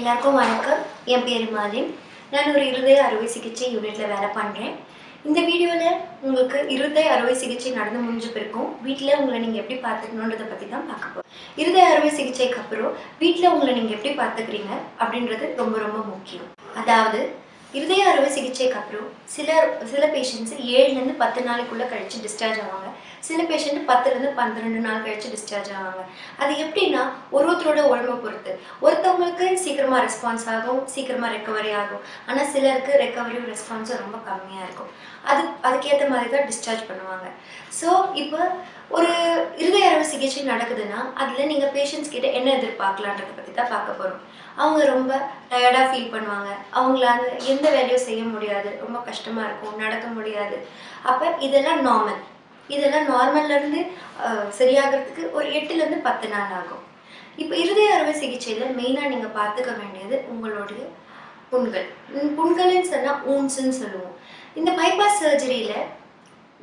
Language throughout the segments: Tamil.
எல்லாருக்கும் வணக்கம். என் பேர் மாலின். நான் ஒரு இருதய அறுவை சிகிச்சை யூனிட்டில் வேலை பண்ணுறேன் இந்த வீடியோவில் உங்களுக்கு இருதய அறுவை சிகிச்சை நடந்து முடிஞ்ச பிறக்கும் வீட்டில் உங்களை நீங்கள் எப்படி பார்த்துக்கணுன்றதை பற்றி தான் பார்க்க போகிறோம் இருதய அறுவை சிகிச்சைக்கு அப்புறம் வீட்டில் உங்களை நீங்கள் எப்படி பார்த்துக்கிறீங்க அப்படின்றது ரொம்ப ரொம்ப முக்கியம். அதாவது இருதய அறுவை சிகிச்சைக்கு அப்புறம் சில சில பேஷண்ட்ஸ் ஏழுலேருந்து பத்து நாளைக்குள்ளே கழிச்சு டிஸ்சார்ஜ் ஆவாங்க. சில பேஷண்ட் பத்துலேருந்து பன்னிரெண்டு நாள் கழித்து டிஸ்சார்ஜ் ஆவாங்க. அது எப்படின்னா ஒரு ஒருத்தரோட உடம்பை பொறுத்து. ஒருத்தவங்களுக்கு சீக்கிரமாக ரெஸ்பான்ஸ் ஆகும் சீக்கிரமாக ரெக்கவரி ஆகும். ஆனால் சிலருக்கு ரெக்கவரியும் ரெஸ்பான்ஸும் ரொம்ப கம்மியாக இருக்கும். அது அதுக்கேற்ற மாதிரி தான் டிஸ்சார்ஜ் பண்ணுவாங்க. ஸோ இப்போ ஒரு இருதய அறுவை சிகிச்சை நடக்குதுன்னா அதில் நீங்கள் பேஷண்ட்ஸ் கிட்ட என்ன எதிர்பார்க்கலான்றதை பற்றி தான் பார்க்க போகிறோம் அவங்க ரொம்ப டயர்டாக ஃபீல் பண்ணுவாங்க. அவங்களால எந்த வேலையும் செய்ய முடியாது. ரொம்ப கஷ்டமாக இருக்கும். நடக்க முடியாது. அப்போ இதெல்லாம் நார்மல் இதெல்லாம் நார்மல்லேருந்து சரியாகிறதுக்கு ஒரு எட்டுலேருந்து பத்து நாள் ஆகும். இப்போ இருதய அறுவை சிகிச்சையில் மெயினாக நீங்கள் பார்த்துக்க வேண்டியது உங்களுடைய புண்கள். புண்களுன்னு புண்கள்னு சொன்னால் ஊன்ஸுன்னு சொல்லுவோம். இந்த பைபாஸ் சர்ஜரியில்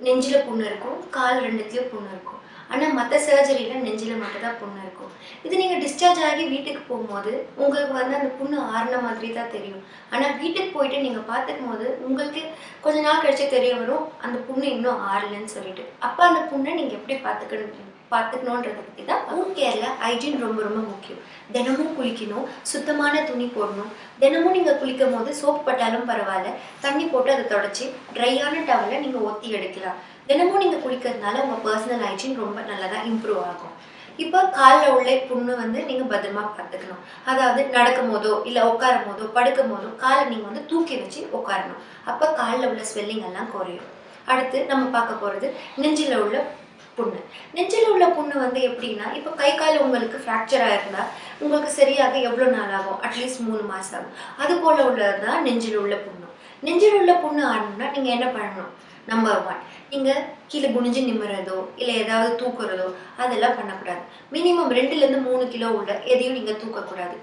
நெஞ்சில் புண்ணு இருக்கும் கால் ரெண்டுத்துலேயும் புண்ணு இருக்கும். ஆனால் மற்ற சர்ஜரியில் நெஞ்சில் மட்டும்தான் புண்ணு இருக்கும். இது நீங்கள் டிஸ்சார்ஜ் ஆகி வீட்டுக்கு போகும்போது உங்களுக்கு வந்து அந்த புண்ணு ஆறின மாதிரி தான் தெரியும். ஆனால் வீட்டுக்கு போயிட்டு நீங்கள் பார்த்துக்கும் போது உங்களுக்கு கொஞ்ச நாள் கழிச்சு தெரிய வரும் அந்த புண்ணு இன்னும் ஆறலைன்னு சொல்லிட்டு. அப்போ அந்த புண்ணை நீங்கள் எப்படி பார்த்துக்கணும்? பார்த்துக்கணுன்றதை பற்றி தான் ஹோம் கேரில் ஹைஜீன் ரொம்ப ரொம்ப முக்கியம். தினமும் குளிக்கணும் சுத்தமான துணி போடணும். தினமும் நீங்கள் குளிக்கும் போது சோப் பட்டாலும் பரவாயில்ல. தண்ணி போட்டு அதை தொடச்சி ட்ரையான டவலில் நீங்கள் ஒத்தி எடுக்கலாம். தினமும் நீங்கள் குளிக்கிறதுனால உங்கள் பர்சனல் ஹைஜீன் ரொம்ப நல்லதாக இம்ப்ரூவ் ஆகும். இப்போ காலில் உள்ள புண்ணு வந்து நீங்கள் பத்திரமா பார்த்துக்கணும். அதாவது நடக்கும் போதோ இல்லை உட்காரும் போதோ படுக்கும் போதோ காலை நீங்கள் வந்து தூக்கி வச்சு உட்காரணும். அப்போ காலில் உள்ள ஸ்வெல்லிங் எல்லாம் குறையும். அடுத்து நம்ம பார்க்க போகிறது நெஞ்சில் உள்ள புண்ணு. நெஞ்சில் உள்ள புண்ணு வந்து எப்படின்னா இப்போ கை கால் உங்களுக்கு ஃப்ராக்சர் ஆயிருந்தா உங்களுக்கு சரியாக எவ்வளோ நாள் ஆகும்? அட்லீஸ்ட் மூணு மாதம் ஆகும். அது போல் உள்ளது தான் நெஞ்சில் உள்ள புண்ணு. நெஞ்சில் உள்ள புண்ணு ஆடணும்னா நீங்கள் என்ன பண்ணணும்? நம்பர் ஒன் நீங்கள் கீழே குனிஞ்சு நிம்மறதோ இல்லை ஏதாவது தூக்குறதோ அதெல்லாம் பண்ணக்கூடாது. மினிமம் ரெண்டுலேருந்து மூணு கிலோ உள்ள எதையும் நீங்கள் தூக்கக்கூடாது.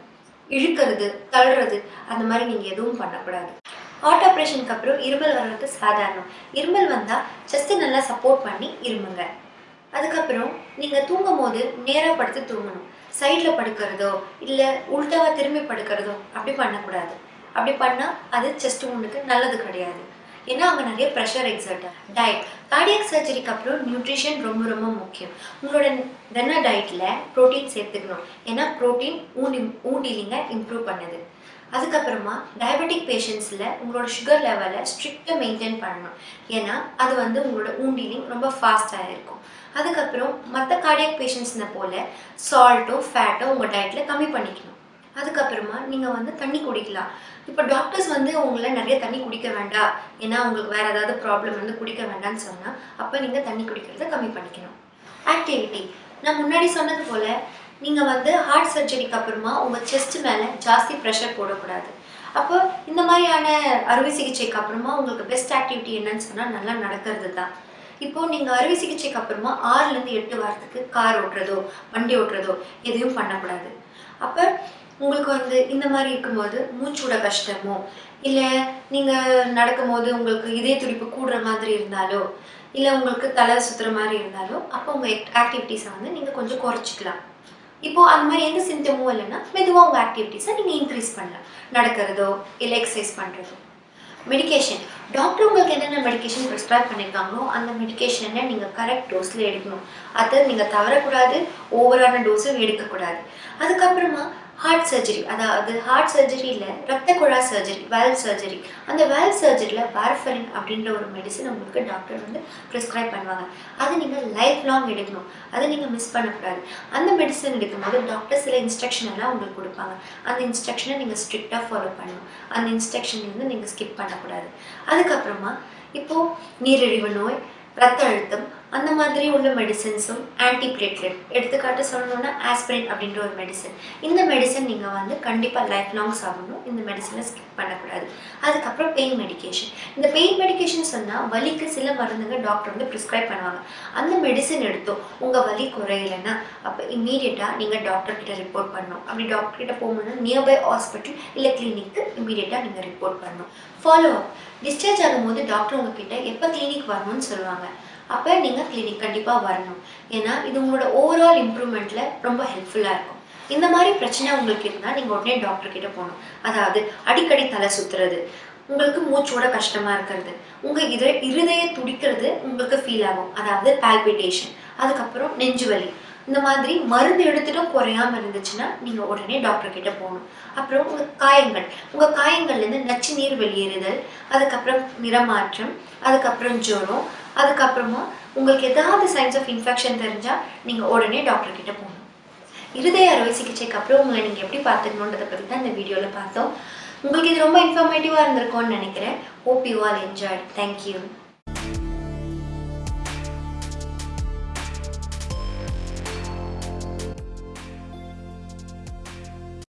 இழுக்கிறது தள்ளுறது அந்த மாதிரி நீங்கள் எதுவும் பண்ணக்கூடாது. ஹார்ட் ஆப்ரேஷனுக்கு அப்புறம் இருமல் வர்றது சாதாரணம். இருமல் வந்தால் செஸ்ட்டு நல்லா சப்போர்ட் பண்ணி இருமுங்க. அதுக்கப்புறம் நீங்கள் தூங்கும் போது நேராக படுத்து தூங்கணும். சைடில் படுக்கிறதோ இல்லை உள்டாவாக திரும்பி படுக்கிறதோ அப்படி பண்ணக்கூடாது. அப்படி பண்ணால் அது செஸ்ட் உண்டுக்கு நல்லது கிடையாது. ஏன்னா அங்கே நிறைய ப்ரெஷர் எக்ஸர்ட் டயட் கார்டியக் சர்ஜரிக்கு அப்புறம் நியூட்ரிஷன் ரொம்ப ரொம்ப முக்கியம். உங்களோட தின டயட்டில் ப்ரோட்டீன் சேர்த்துக்கணும். ஏன்னா ப்ரோட்டீன் ஊண்டி ஊண்டிலிங்க இம்ப்ரூவ் பண்ணுது. அதுக்கப்புறமா டயபெட்டிக் பேஷண்ட்ஸில் உங்களோட சுகர் லெவலை ஸ்ட்ரிக்டாக மெயின்டைன் பண்ணணும். ஏன்னா அது வந்து உங்களோட ஊண்டிலிங் ரொம்ப ஃபாஸ்ட்டாக இருக்கும். அதுக்கப்புறம் மற்ற கார்டியக் பேஷண்ட்ஸ்னை போல் சால்ட்டோ ஃபேட்டோ உங்கள் டயட்டில் கம்மி பண்ணிக்கணும். அதுக்கப்புறமா நீங்கள் வந்து தண்ணி குடிக்கலாம். இப்போ டாக்டர்ஸ் வந்து உங்களை நிறைய தண்ணி குடிக்க வேண்டாம் ஏன்னா உங்களுக்கு வேறு ஏதாவது ப்ராப்ளம் வந்து குடிக்க வேண்டாம்னு சொன்னால் அப்போ நீங்கள் தண்ணி குடிக்கிறத கம்மி பண்ணிக்கணும். ஆக்டிவிட்டி நான் முன்னாடி சொன்னது போல் நீங்கள் வந்து ஹார்ட் சர்ஜரிக்கு அப்புறமா உங்கள் செஸ்ட் மேலே ஜாஸ்தி ப்ரெஷர் போடக்கூடாது. அப்போ இந்த மாதிரியான அறுவை சிகிச்சைக்கு அப்புறமா உங்களுக்கு பெஸ்ட் ஆக்டிவிட்டி என்னன்னு சொன்னால் நல்லா நடக்கிறது தான். இப்போது நீங்கள் அறுவை சிகிச்சைக்கு அப்புறமா ஆறுலேருந்து எட்டு வாரத்துக்கு கார் ஓட்டுறதோ வண்டி ஓட்டுறதோ எதையும் பண்ணக்கூடாது. அப்போ உங்களுக்கு வந்து இந்த மாதிரி இருக்கும்போது மூச்சோட கஷ்டமோ இல்லை நீங்கள் நடக்கும்போது உங்களுக்கு இதய துடிப்பு கூடுற மாதிரி இருந்தாலோ இல்லை உங்களுக்கு தலை சுற்றுற மாதிரி இருந்தாலோ அப்போ உங்கள் ஆக்டிவிட்டீஸை வந்து நீங்கள் கொஞ்சம் குறைச்சிக்கலாம். இப்போது அந்த மாதிரி எந்த சிம்டமும் இல்லைன்னா மெதுவாக உங்கள் ஆக்டிவிட்டீஸை நீங்கள் இன்க்ரீஸ் பண்ணலாம். நடக்கிறதோ இல்லை எக்ஸசைஸ் பண்ணுறதோ மெடிகேஷன் டாக்டர் உங்களுக்கு என்னென்ன மெடிகேஷன் ப்ரிஸ்கிரைப் பண்ணியிருக்காங்களோ அந்த மெடிகேஷனை நீங்கள் கரெக்ட் டோஸில் எடுக்கணும். அதை நீங்கள் தவறக்கூடாது ஓவரான டோஸும் எடுக்கக்கூடாது. அதுக்கப்புறமா ஹார்ட் சர்ஜரி அதாவது ஹார்ட் சர்ஜரியில் ரத்த குழா சர்ஜரி வேல்வ் சர்ஜரி அந்த வேல்வ் சர்ஜரியில் வார்ஃபரின் அப்படின்ற ஒரு மெடிசன் உங்களுக்கு டாக்டர் வந்து ப்ரிஸ்கிரைப் பண்ணுவாங்க. அதை நீங்கள் லைஃப் லாங் எடுக்கணும். அதை நீங்கள் மிஸ் பண்ணக்கூடாது. அந்த மெடிசன் எடுக்கும்போது டாக்டர் சில இன்ஸ்ட்ரக்ஷன் எல்லாம் உங்களுக்கு கொடுப்பாங்க. அந்த இன்ஸ்ட்ரக்ஷனை நீங்கள் ஸ்ட்ரிக்டாக ஃபாலோ பண்ணணும். அந்த இன்ஸ்ட்ரக்ஷன் வந்து நீங்கள் ஸ்கிப் பண்ணக்கூடாது. அதுக்கப்புறமா இப்போது நீரிழிவு நோய் ரத்த அழுத்தம் அந்த மாதிரி உள்ள மெடிசன்ஸும் ஆன்டிபிளேட்லெட் எடுத்துக்காட்டு சொல்லணும்னா ஆஸ்பிரின் அப்படின்ற ஒரு மெடிசன் இந்த மெடிசன் நீங்கள் வந்து கண்டிப்பாக லைஃப் லாங் சாப்பிடணும். இந்த மெடிசனை ஸ்கிப் பண்ணக்கூடாது. அதுக்கப்புறம் பெயின் மெடிக்கேஷன் இந்த பெயின் மெடிக்கேஷன் சொன்னால் வலிக்கு சில மருந்துங்க டாக்டர் வந்து ப்ரிஸ்கிரைப் பண்ணுவாங்க. அந்த மெடிசன் எடுத்தோம். உங்கள் வலி குறையலைன்னா அப்போ இம்மீடியட்டாக நீங்கள் டாக்டர்கிட்ட ரிப்போர்ட் பண்ணணும். அப்படி டாக்டர்கிட்ட போகணுன்னா நியர்பை ஹாஸ்பிட்டல் இல்லை கிளினிக்கு இம்மீடியட்டாக நீங்கள் ரிப்போர்ட் பண்ணணும். ஃபாலோ அப் டிஸ்சார்ஜ் ஆகும்போது டாக்டர் உங்ககிட்ட எப்போ கிளினிக் வரணும்னு சொல்லுவாங்க. அப்போ நீங்கள் கிளினிக் கண்டிப்பாக வரணும். ஏன்னா இது உங்களோட ஓவரால் இம்ப்ரூவ்மெண்ட்டில் ரொம்ப ஹெல்ப்ஃபுல்லாக இருக்கும். இந்த மாதிரி பிரச்சனை உங்களுக்கு இருந்தால் நீங்கள் உடனே டாக்டர் கிட்ட போகணும். அதாவது அடிக்கடி தலை சுற்றுறது உங்களுக்கு மூச்சோட கஷ்டமாக இருக்கிறது உங்கள் இதய இருதய துடிக்கிறது உங்களுக்கு ஃபீல் ஆகும். அதாவது பால்பிட்டேஷன் அதுக்கப்புறம் நெஞ்சு வலி. இந்த மாதிரி மருந்து எடுத்துட்டும் குறையாம இருந்துச்சுன்னா நீங்கள் உடனே டாக்டர் கிட்ட போகணும். அப்புறம் உங்கள் காயங்கள். உங்கள் காயங்கள்லேருந்து நச்சு நீர் வெளியேறுதல் அதுக்கப்புறம் நிறமாற்றம் அதுக்கப்புறம் ஜுரம் அதுக்கப்புறமா உங்களுக்கு ஏதாவது சைன்ஸ் ஆஃப் இன்ஃபெக்ஷன் தெரிஞ்சால் நீங்கள் உடனே டாக்டர்கிட்ட போகணும். இருதய அறுவை சிகிச்சைக்கு அப்புறம் உங்களை நீங்கள் எப்படி பார்த்துக்கணுன்றதை பற்றி தான் இந்த வீடியோவில் பார்த்தோம். உங்களுக்கு இது ரொம்ப இன்ஃபர்மேட்டிவா இருந்திருக்கும்னு நினைக்கிறேன். Hope you all enjoy thank you